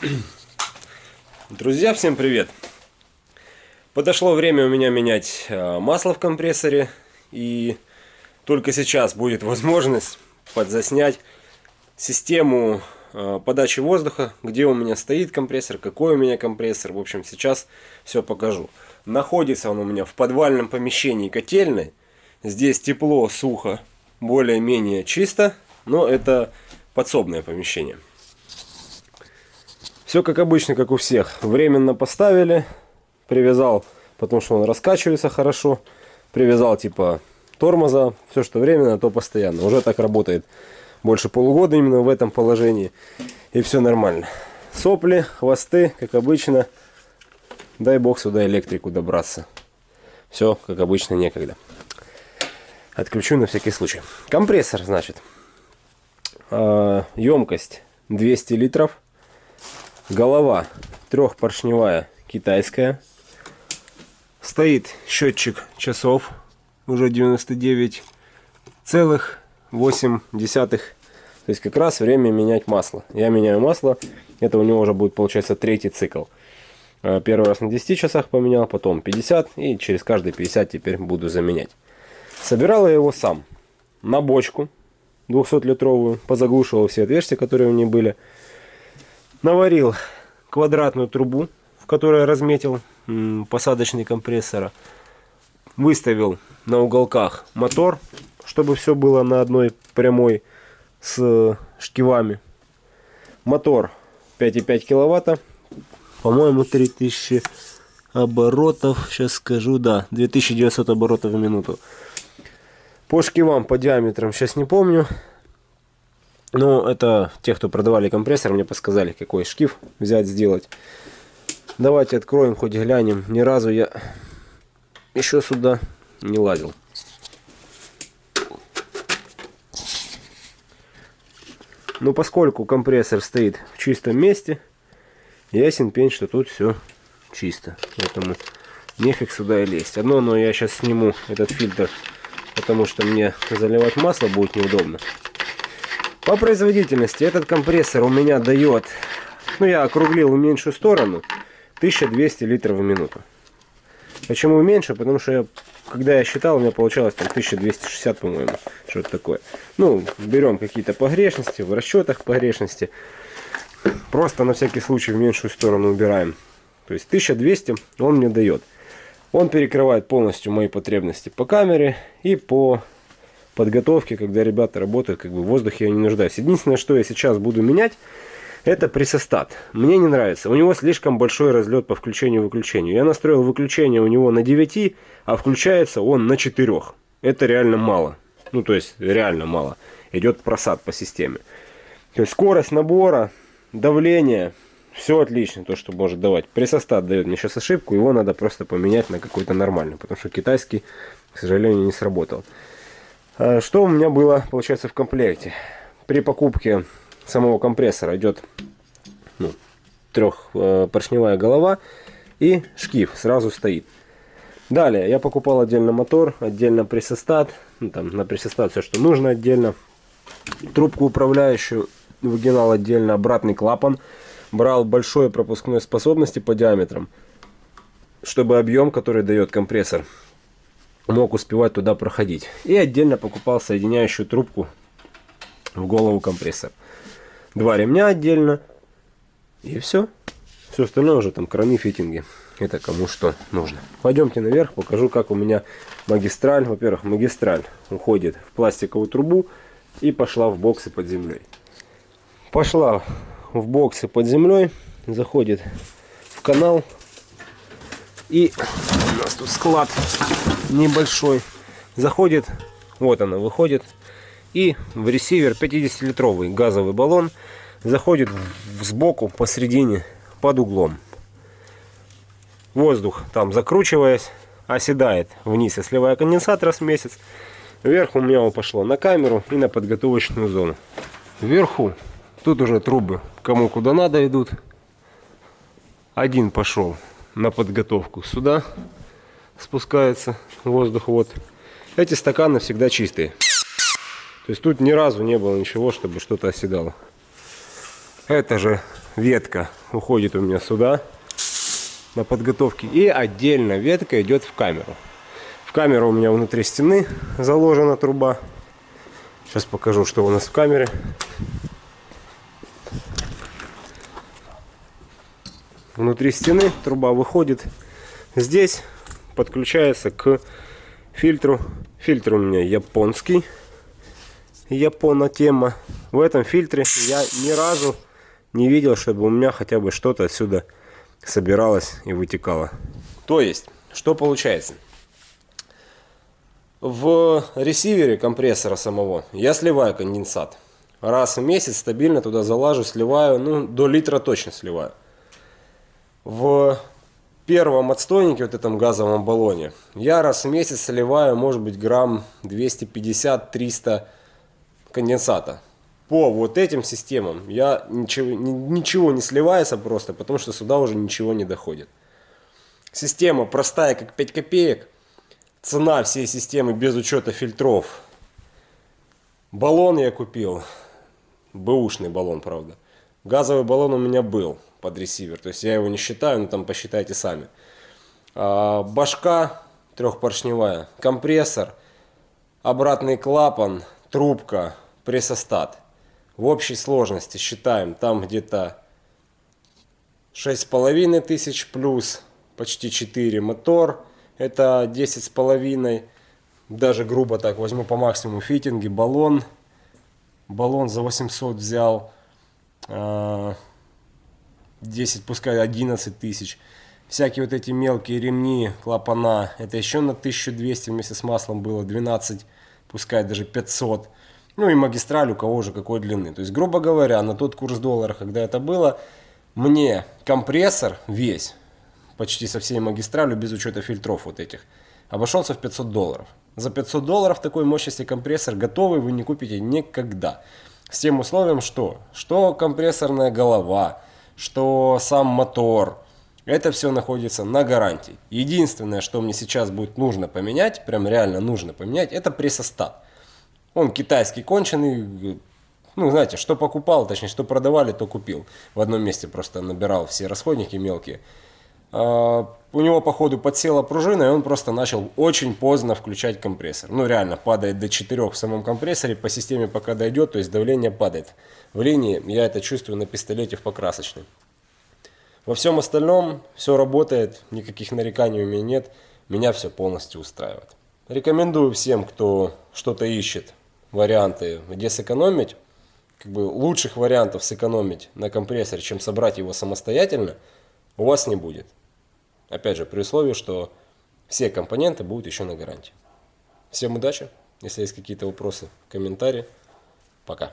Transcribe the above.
Друзья, всем привет! Подошло время у меня менять э, масло в компрессоре. И только сейчас будет возможность подзаснять систему э, подачи воздуха, где у меня стоит компрессор, какой у меня компрессор. В общем, сейчас все покажу. Находится он у меня в подвальном помещении котельной. Здесь тепло, сухо, более-менее чисто, но это подсобное помещение. Все как обычно, как у всех. Временно поставили, привязал, потому что он раскачивается хорошо. Привязал типа тормоза, все что временно, то постоянно. Уже так работает больше полугода именно в этом положении. И все нормально. Сопли, хвосты, как обычно. Дай бог сюда электрику добраться. Все, как обычно, некогда. Отключу на всякий случай. Компрессор, значит. Емкость а, 200 литров. Голова трехпоршневая китайская. Стоит счетчик часов. Уже 99 целых 8 десятых. То есть как раз время менять масло. Я меняю масло. Это у него уже будет получается третий цикл. А, первый раз на 10 часах поменял, потом 50. И через каждые 50 теперь буду заменять. Собирал я его сам. На бочку 200-литровую. Позаглушивал все отверстия, которые у нее были наварил квадратную трубу, в которой разметил посадочный компрессора. Выставил на уголках мотор, чтобы все было на одной прямой с шкивами. Мотор 5,5 киловатта. По-моему, 3000 оборотов. Сейчас скажу, да, 2900 оборотов в минуту. По шкивам, по диаметрам, сейчас не помню. Ну, это те, кто продавали компрессор, мне подсказали, какой шкив взять, сделать. Давайте откроем, хоть глянем. Ни разу я еще сюда не лазил. Но поскольку компрессор стоит в чистом месте, ясен пень, что тут все чисто. Поэтому нефиг сюда и лезть. Одно, но я сейчас сниму этот фильтр, потому что мне заливать масло будет неудобно. По производительности этот компрессор у меня дает, ну я округлил в меньшую сторону, 1200 литров в минуту. Почему меньше? Потому что я, когда я считал, у меня получалось там 1260, по-моему, что-то такое. Ну, берем какие-то погрешности, в расчетах погрешности. Просто на всякий случай в меньшую сторону убираем. То есть 1200 он мне дает. Он перекрывает полностью мои потребности по камере и по подготовке, когда ребята работают, как бы в воздухе я не нуждаюсь. Единственное, что я сейчас буду менять, это пресостат. Мне не нравится. У него слишком большой разлет по включению-выключению. Я настроил выключение у него на 9, а включается он на 4. Это реально мало. Ну, то есть, реально мало. Идет просад по системе. То есть, скорость набора, давление, все отлично, то, что может давать. Пресостат дает мне сейчас ошибку, его надо просто поменять на какой-то нормальный, потому что китайский, к сожалению, не сработал. А, что у меня было, получается, в комплекте? При покупке самого компрессора идет ну, трехпоршневая голова и шкив сразу стоит. Далее я покупал отдельно мотор, отдельно пресостат, ну, там на пресостат все, что нужно отдельно. Трубку управляющую выгинал отдельно, обратный клапан. Брал большой пропускной способности по диаметрам, чтобы объем, который дает компрессор, мог успевать туда проходить. И отдельно покупал соединяющую трубку в голову компрессора. Два ремня отдельно. И все. Все остальное уже там краны, фитинги. Это кому что нужно. Пойдемте наверх, покажу, как у меня магистраль. Во-первых, магистраль уходит в пластиковую трубу и пошла в боксы под землей. Пошла в боксы под землей, заходит в канал. И у нас тут склад небольшой. Заходит, вот она выходит. И в ресивер 50-литровый газовый баллон заходит сбоку посередине под углом. Воздух там закручиваясь оседает вниз и сливая конденсатор с месяц. Вверху у меня его пошло на камеру и на подготовочную зону. Вверху тут уже трубы кому куда надо идут. Один пошел на подготовку сюда спускается воздух. Вот. Эти стаканы всегда чистые. То есть тут ни разу не было ничего, чтобы что-то оседало. Это же ветка уходит у меня сюда на подготовке. И отдельно ветка идет в камеру. В камеру у меня внутри стены заложена труба. Сейчас покажу, что у нас в камере. Внутри стены труба выходит. Здесь подключается к фильтру. Фильтр у меня японский. Япона тема. В этом фильтре я ни разу не видел, чтобы у меня хотя бы что-то отсюда собиралось и вытекало. То есть, что получается? В ресивере компрессора самого я сливаю конденсат. Раз в месяц стабильно туда залажу, сливаю, ну, до литра точно сливаю. В первом отстойнике, вот этом газовом баллоне, я раз в месяц сливаю, может быть, грамм 250-300 конденсата по вот этим системам я ничего, ничего не сливается просто, потому что сюда уже ничего не доходит. Система простая, как 5 копеек. Цена всей системы без учета фильтров. Баллон я купил. Бэушный баллон, правда. Газовый баллон у меня был под ресивер. То есть я его не считаю, но там посчитайте сами. А, башка трехпоршневая. Компрессор. Обратный клапан. Трубка. Прессостат в общей сложности считаем там где-то шесть с половиной тысяч плюс почти 4 мотор это десять с половиной даже грубо так возьму по максимуму фитинги баллон баллон за 800 взял 10 а, пускай 11 тысяч всякие вот эти мелкие ремни клапана это еще на 1200 вместе с маслом было 12 пускай даже 500 ну и магистраль у кого уже какой длины. То есть, грубо говоря, на тот курс доллара, когда это было, мне компрессор весь, почти со всей магистралью, без учета фильтров вот этих, обошелся в 500 долларов. За 500 долларов такой мощности компрессор готовый вы не купите никогда. С тем условием, что? Что компрессорная голова, что сам мотор, это все находится на гарантии. Единственное, что мне сейчас будет нужно поменять, прям реально нужно поменять, это прессостат. Он китайский конченый, ну, знаете, что покупал, точнее, что продавали, то купил. В одном месте просто набирал все расходники мелкие. А, у него, походу, подсела пружина, и он просто начал очень поздно включать компрессор. Ну, реально, падает до 4 в самом компрессоре, по системе пока дойдет, то есть давление падает. В линии я это чувствую на пистолете в покрасочной. Во всем остальном все работает, никаких нареканий у меня нет, меня все полностью устраивает. Рекомендую всем, кто что-то ищет, варианты, где сэкономить, как бы лучших вариантов сэкономить на компрессоре, чем собрать его самостоятельно, у вас не будет. Опять же, при условии, что все компоненты будут еще на гарантии. Всем удачи. Если есть какие-то вопросы, комментарии. Пока.